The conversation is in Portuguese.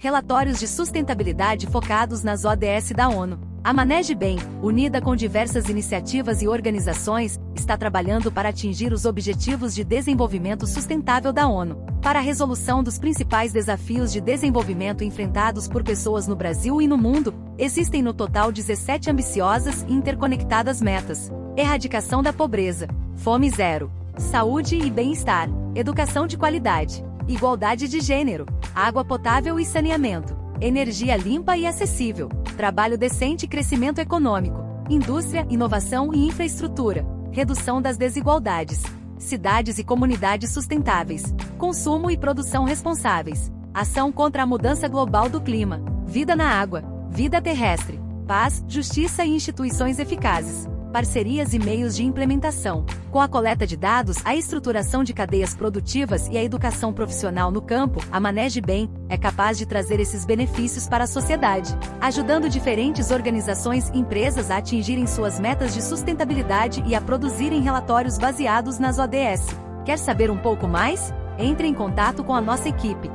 relatórios de sustentabilidade focados nas ODS da ONU. A Manege Bem, unida com diversas iniciativas e organizações, está trabalhando para atingir os Objetivos de Desenvolvimento Sustentável da ONU, para a resolução dos principais desafios de desenvolvimento enfrentados por pessoas no Brasil e no mundo. Existem no total 17 ambiciosas e interconectadas metas: erradicação da pobreza, fome zero, saúde e bem-estar, educação de qualidade, igualdade de gênero, água potável e saneamento, energia limpa e acessível, trabalho decente e crescimento econômico, indústria, inovação e infraestrutura, redução das desigualdades, cidades e comunidades sustentáveis, consumo e produção responsáveis, ação contra a mudança global do clima, vida na água, vida terrestre, paz, justiça e instituições eficazes parcerias e meios de implementação. Com a coleta de dados, a estruturação de cadeias produtivas e a educação profissional no campo, a Manege Bem é capaz de trazer esses benefícios para a sociedade, ajudando diferentes organizações e empresas a atingirem suas metas de sustentabilidade e a produzirem relatórios baseados nas ODS. Quer saber um pouco mais? Entre em contato com a nossa equipe.